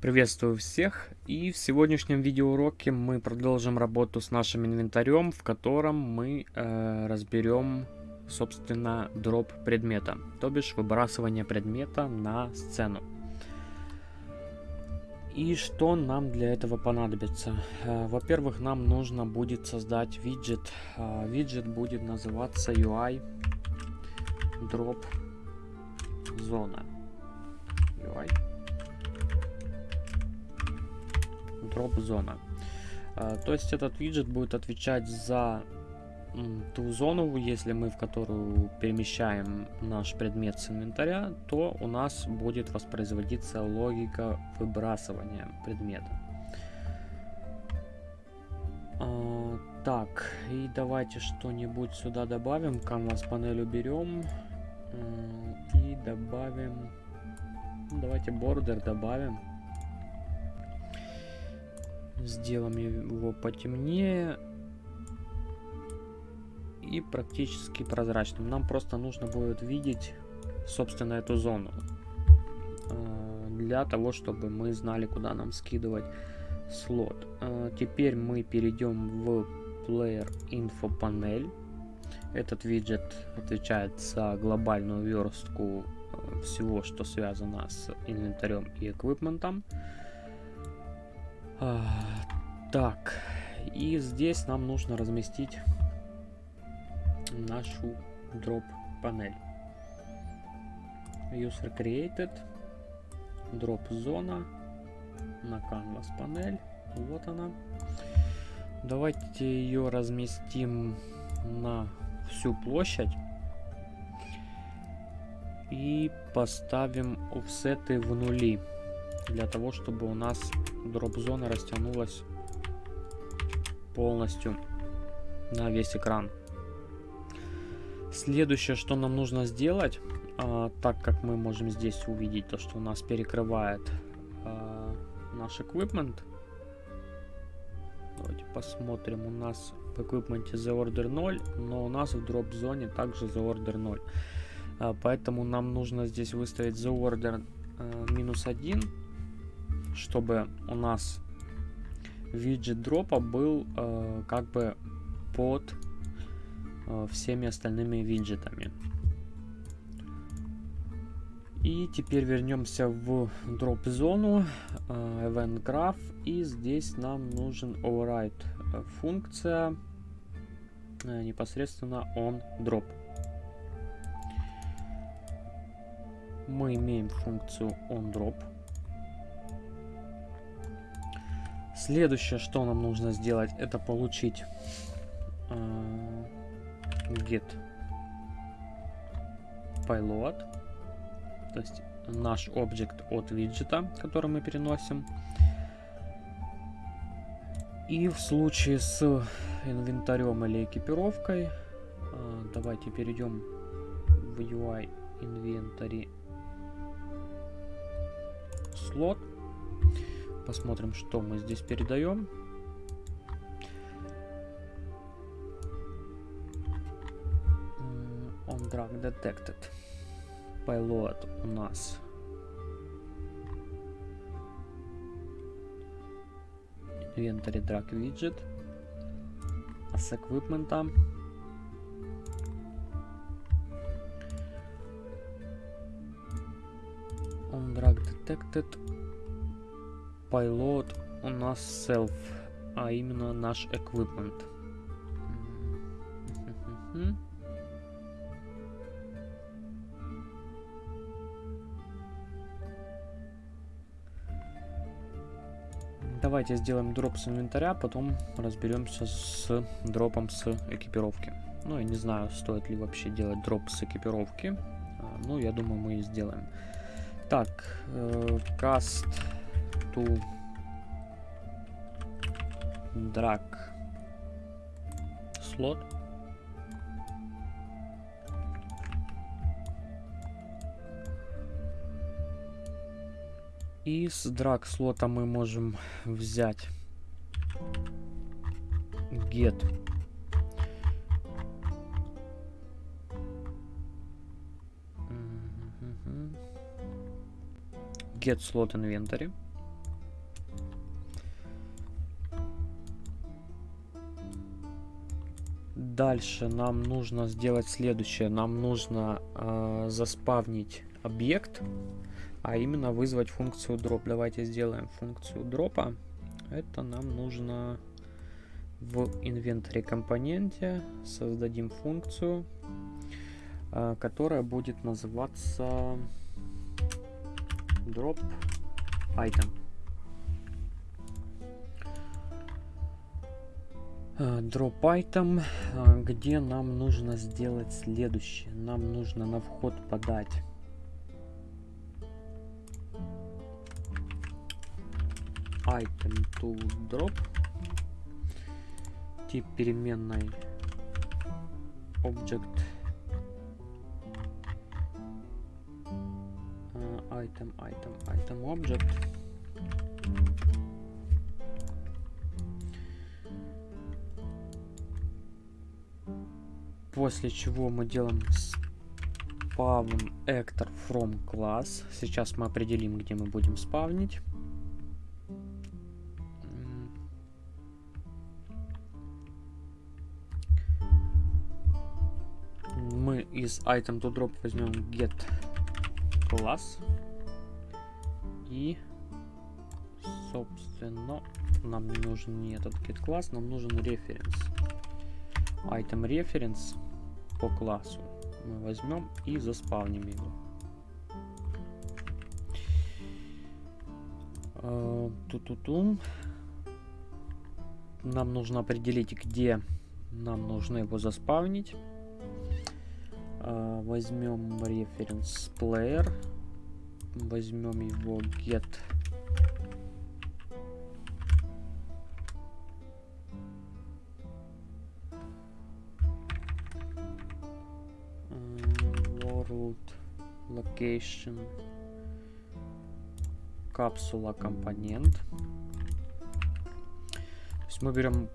Приветствую всех и в сегодняшнем видеоуроке мы продолжим работу с нашим инвентарем, в котором мы э, разберем собственно дроп предмета, то бишь выбрасывание предмета на сцену. И что нам для этого понадобится? Э, Во-первых, нам нужно будет создать виджет. Э, виджет будет называться UI drop зона. UI drop зона. А, то есть этот виджет будет отвечать за ту зону, если мы в которую перемещаем наш предмет с инвентаря, то у нас будет воспроизводиться логика выбрасывания предмета. А, так, и давайте что-нибудь сюда добавим. Canvas панель уберем. И добавим... Давайте бордер добавим. Сделаем его потемнее. И практически прозрачным. Нам просто нужно будет видеть, собственно, эту зону. А, для того, чтобы мы знали, куда нам скидывать слот. А, теперь мы перейдем в Player Info панель. Этот виджет отвечает за глобальную верстку а, всего, что связано с инвентарем и эквипментом. А, так, и здесь нам нужно разместить нашу дроп панель. User created, drop зона, на canvas панель, вот она. Давайте ее разместим на всю площадь и поставим офсеты в нули для того, чтобы у нас дроп-зона растянулась полностью на весь экран. Следующее, что нам нужно сделать, а, так как мы можем здесь увидеть то, что у нас перекрывает а, наш equipment. Давайте посмотрим. У нас в equipment the order 0, но у нас в дроп зоне также the order 0. А, поэтому нам нужно здесь выставить the order минус 1 чтобы у нас виджет дропа был э, как бы под э, всеми остальными виджетами. И теперь вернемся в дроп зону, э, event graph, и здесь нам нужен override функция э, непосредственно on drop. Мы имеем функцию on drop. Следующее, что нам нужно сделать, это получить э, get payload, то есть наш объект от виджета, который мы переносим. И в случае с инвентарем или экипировкой, э, давайте перейдем в UI инвентарь слот Посмотрим, что мы здесь передаем. On drag detected. Payload у нас inventory drag widget. А с equipment on drag detected Pilot у нас self, а именно наш equipment. Давайте сделаем дроп с инвентаря, потом разберемся с дропом с экипировки. Ну, я не знаю, стоит ли вообще делать дроп с экипировки. А, ну, я думаю, мы и сделаем. Так, э, to drag slot и с drag слота мы можем взять get get slot inventory Дальше нам нужно сделать следующее. Нам нужно э, заспавнить объект, а именно вызвать функцию drop. Давайте сделаем функцию дропа. Это нам нужно в инвентаре компоненте создадим функцию, э, которая будет называться drop item. Э, item, э, где нам нужно сделать следующее. Нам нужно на вход подать. Item to drop. Тип переменной. Object. Uh, item item item object После чего мы делаем spawn actor from class. Сейчас мы определим, где мы будем спавнить. Мы из item to drop возьмем get class и собственно нам не нужен не этот get class, нам нужен reference. Item reference по классу мы возьмем и заспавним его. Uh, ту -ту -ту. Нам нужно определить, где нам нужно его заспавнить. Uh, возьмем reference player. Возьмем его get location капсула компонент. То есть мы берем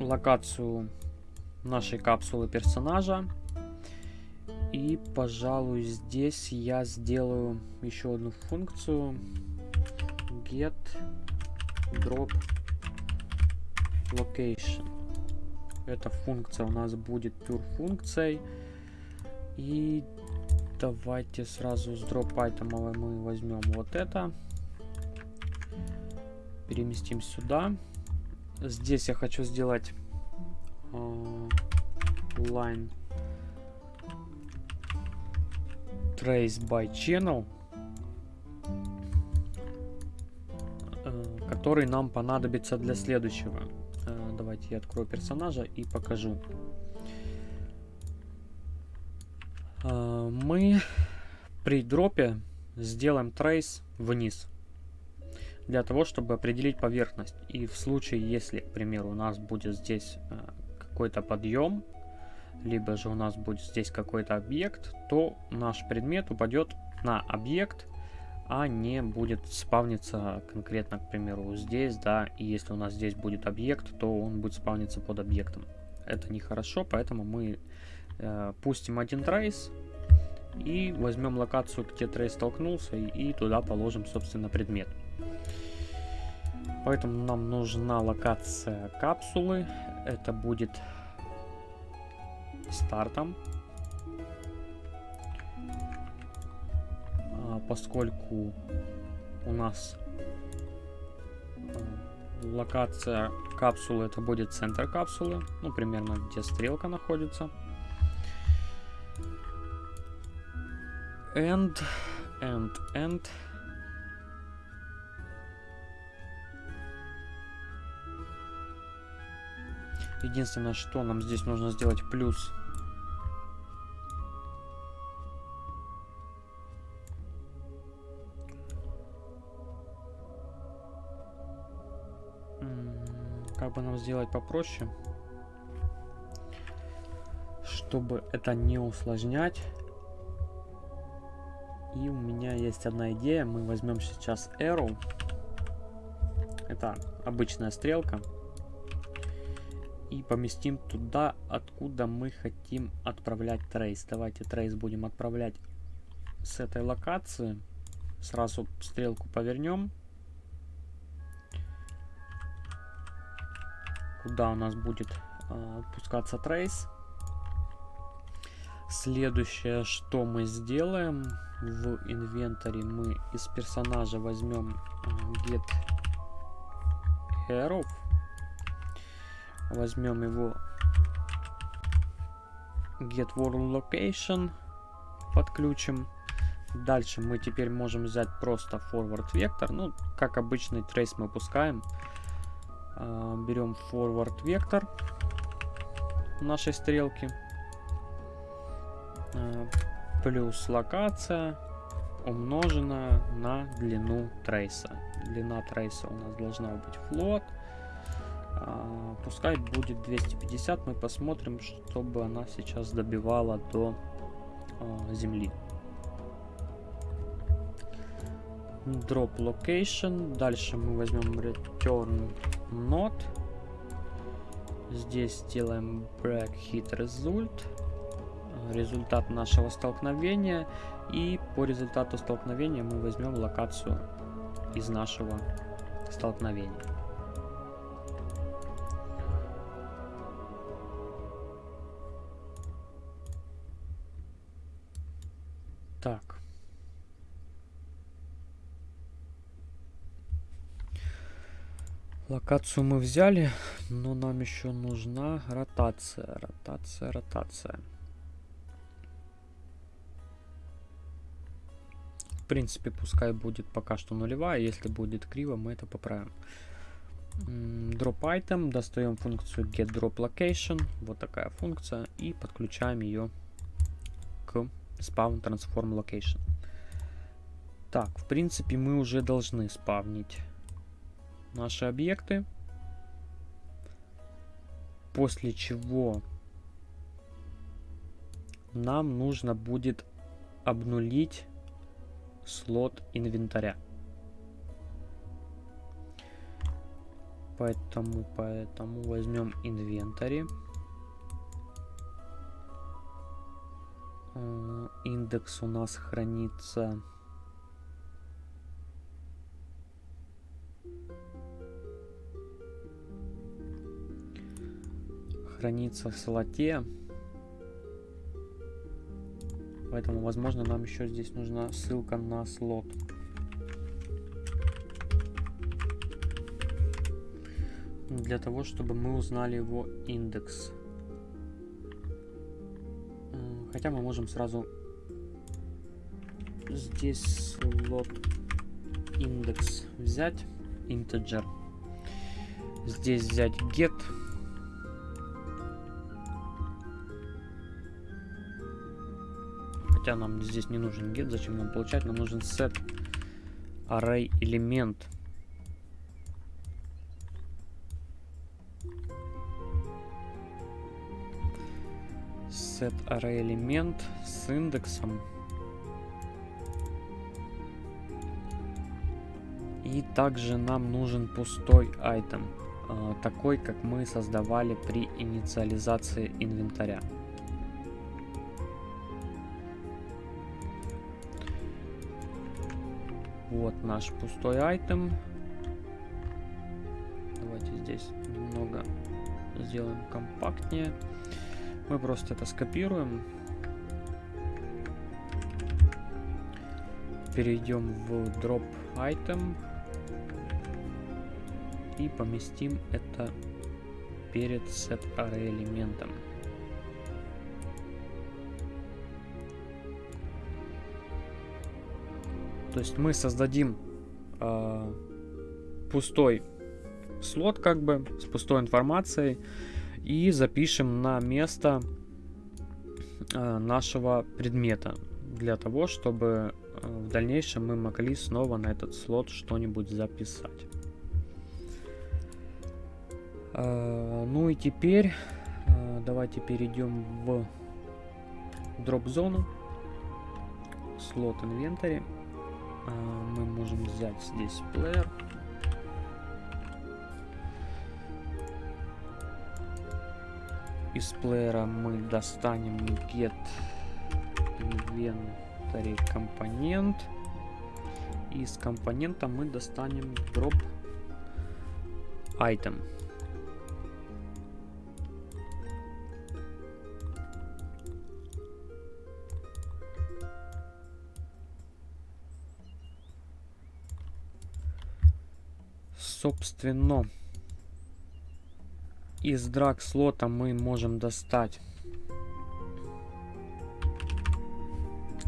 локацию нашей капсулы персонажа. И, пожалуй, здесь я сделаю еще одну функцию. Get drop location. Эта функция у нас будет pure функцией. И давайте сразу с дроп айтемовой мы возьмем вот это. Переместим сюда. Здесь я хочу сделать uh, line trace by channel, uh, который нам понадобится для следующего. Uh, давайте я открою персонажа и покажу. Мы при дропе сделаем трейс вниз для того, чтобы определить поверхность. И в случае, если, к примеру, у нас будет здесь а, какой-то подъем, либо же у нас будет здесь какой-то объект, то наш предмет упадет на объект, а не будет спавниться конкретно, к примеру, здесь, да, и если у нас здесь будет объект, то он будет спавниться под объектом. Это нехорошо, поэтому мы Э, пустим один трейс и возьмем локацию, где трейс столкнулся, и, и туда положим, собственно, предмет. Поэтому нам нужна локация капсулы. Это будет стартом. А, поскольку у нас э, локация капсулы это будет центр капсулы, ну примерно где стрелка находится. And, and, and. Единственное, что нам здесь нужно сделать плюс. Как бы нам сделать попроще, чтобы это не усложнять. И у меня есть одна идея. Мы возьмем сейчас arrow. Это обычная стрелка. И поместим туда, откуда мы хотим отправлять трейс. Давайте трейс будем отправлять с этой локации. Сразу стрелку повернем. Куда у нас будет э, отпускаться трейс. Следующее, что мы сделаем в инвентаре, мы из персонажа возьмем э, get hero, возьмем его get world location, подключим. Дальше мы теперь можем взять просто forward вектор, ну, как обычный трейс мы пускаем. Э, берем forward вектор нашей стрелки Э, плюс локация умноженная на длину трейса. Длина трейса у нас должна быть флот. А, пускай будет 250. Мы посмотрим, чтобы она сейчас добивала до а, земли. Drop location. Дальше мы возьмем return not. Здесь сделаем break hit result результат нашего столкновения. И по результату столкновения мы возьмем локацию из нашего столкновения. Так. Локацию мы взяли, но нам еще нужна ротация, ротация, ротация. Принципе, пускай будет пока что нулевая. Если будет криво, мы это поправим. Drop item. Достаем функцию get drop location. Вот такая функция. И подключаем ее к spawn transform location. Так, в принципе, мы уже должны спавнить наши объекты. После чего нам нужно будет обнулить слот инвентаря. Поэтому, поэтому возьмем инвентарь. Э, индекс у нас хранится... Хранится в слоте. Поэтому, возможно, нам еще здесь нужна ссылка на слот. Для того, чтобы мы узнали его индекс. Хотя мы можем сразу здесь слот индекс взять, integer. Здесь взять get Хотя нам здесь не нужен get, зачем нам получать? Нам нужен set array элемент. Set array элемент с индексом. И также нам нужен пустой item, э, такой, как мы создавали при инициализации инвентаря. Вот наш пустой айтем. Давайте здесь немного сделаем компактнее. Мы просто это скопируем. Перейдем в drop item. И поместим это перед set array элементом. То есть мы создадим э, пустой слот, как бы, с пустой информацией, и запишем на место э, нашего предмета, для того, чтобы э, в дальнейшем мы могли снова на этот слот что-нибудь записать. Ну и теперь давайте перейдем в дроп-зону, слот инвентарь. А, мы можем взять здесь плеер. Из плеера мы достанем get inventory компонент. Из компонента мы достанем drop item. Собственно, из драг слота мы можем достать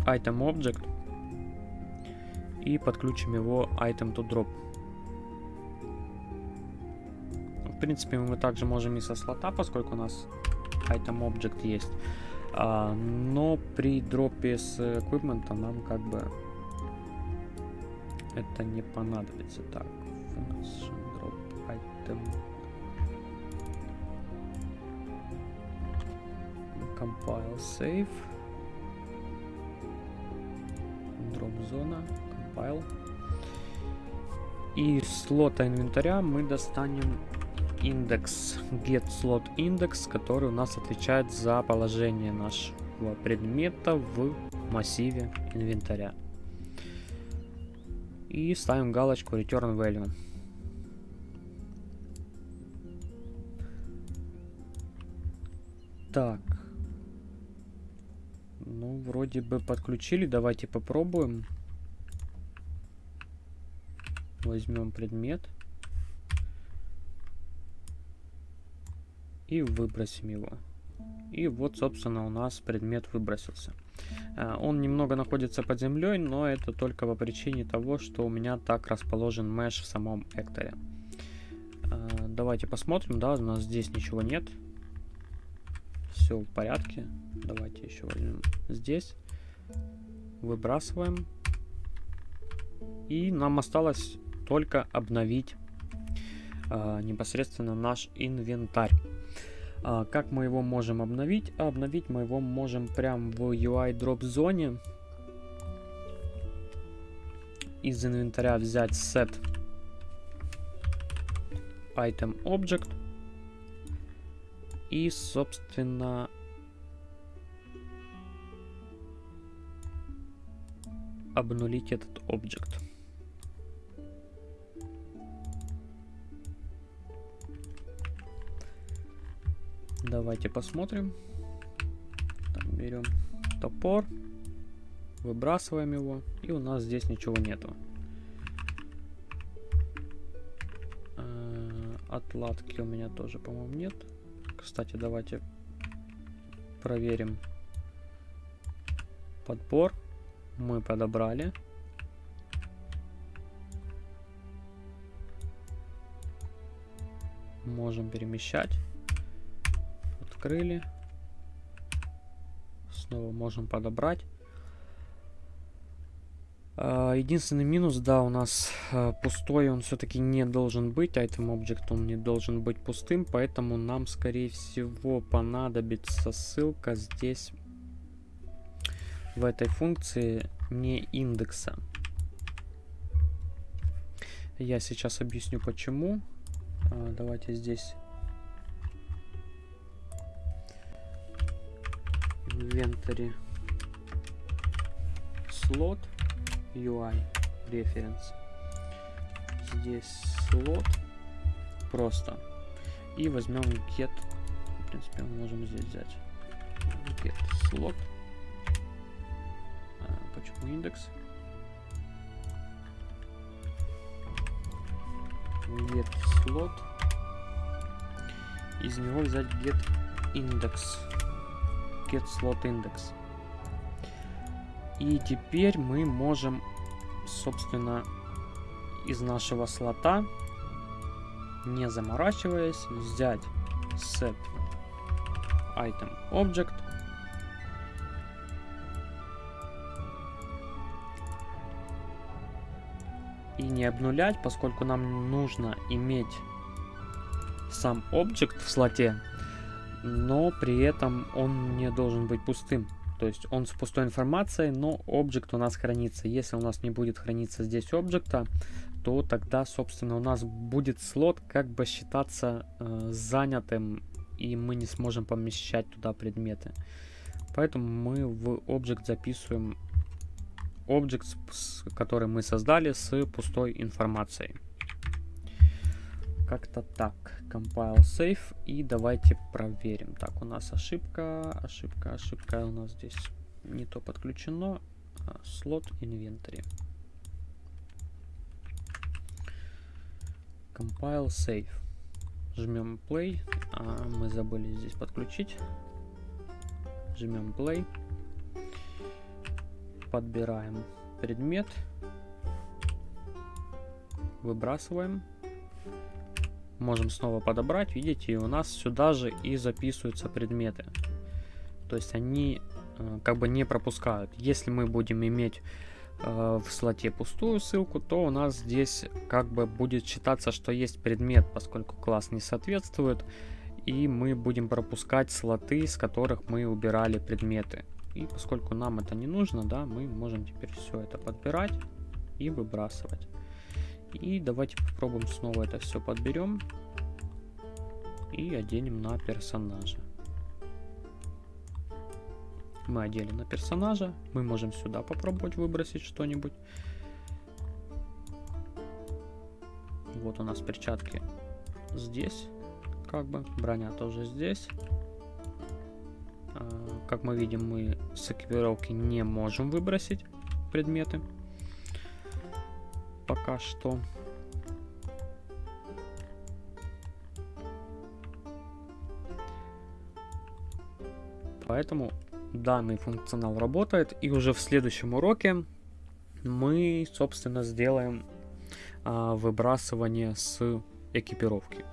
item object и подключим его item to drop. В принципе, мы также можем и со слота, поскольку у нас item object есть. А, но при дропе с equipment нам как бы это не понадобится. Так, drop item compile save. Drop зона compile. И слота инвентаря мы достанем индекс. Get slot index который у нас отвечает за положение нашего предмета в массиве инвентаря. И ставим галочку return value так ну, вроде бы подключили. Давайте попробуем. Возьмем предмет. И выбросим его. И вот, собственно, у нас предмет выбросился. А, он немного находится под землей, но это только по причине того, что у меня так расположен меш в самом экторе. А, давайте посмотрим, да, у нас здесь ничего нет все в порядке. Давайте еще возьмем здесь. Выбрасываем. И нам осталось только обновить э, непосредственно наш инвентарь. А, как мы его можем обновить? Обновить мы его можем прямо в UI drop зоне. Из инвентаря взять set item object и, собственно, обнулить этот объект. Давайте посмотрим. Так, берем топор, выбрасываем его, и у нас здесь ничего нету. Э, отладки у меня тоже, по-моему, нет. Кстати, давайте проверим подбор. Мы подобрали. Можем перемещать. Открыли. Снова можем подобрать. А, единственный минус, да, у нас а, пустой, он все-таки не должен быть, item object он не должен быть пустым, поэтому нам, скорее всего, понадобится ссылка здесь, в этой функции, не индекса. Я сейчас объясню, почему. А, давайте здесь inventory слот UI reference. Здесь слот просто. И возьмем get. В принципе, мы можем здесь взять get слот. А, почему индекс? Get слот. Из него взять get index. Get slot index. И теперь мы можем, собственно, из нашего слота, не заморачиваясь, взять set item object и не обнулять, поскольку нам нужно иметь сам объект в слоте, но при этом он не должен быть пустым. То есть он с пустой информацией, но объект у нас хранится. Если у нас не будет храниться здесь объекта, то тогда, собственно, у нас будет слот как бы считаться э, занятым, и мы не сможем помещать туда предметы. Поэтому мы в объект записываем объект, который мы создали с пустой информацией. Как-то так. Compile save. И давайте проверим. Так, у нас ошибка, ошибка, ошибка. У нас здесь не то подключено. А, слот inventory. Compile, save. Жмем play. А, мы забыли здесь подключить. Жмем play. Подбираем предмет. Выбрасываем. Можем снова подобрать. Видите, и у нас сюда же и записываются предметы. То есть они э, как бы не пропускают. Если мы будем иметь э, в слоте пустую ссылку, то у нас здесь как бы будет считаться, что есть предмет, поскольку класс не соответствует. И мы будем пропускать слоты, с которых мы убирали предметы. И поскольку нам это не нужно, да, мы можем теперь все это подбирать и выбрасывать. И давайте попробуем снова это все подберем и оденем на персонажа. Мы одели на персонажа, мы можем сюда попробовать выбросить что-нибудь. Вот у нас перчатки здесь, как бы, броня тоже здесь. А, как мы видим, мы с экипировки не можем выбросить предметы пока что. Поэтому данный функционал работает. И уже в следующем уроке мы, собственно, сделаем а, выбрасывание с экипировки.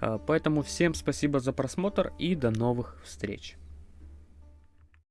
А, поэтому всем спасибо за просмотр и до новых встреч.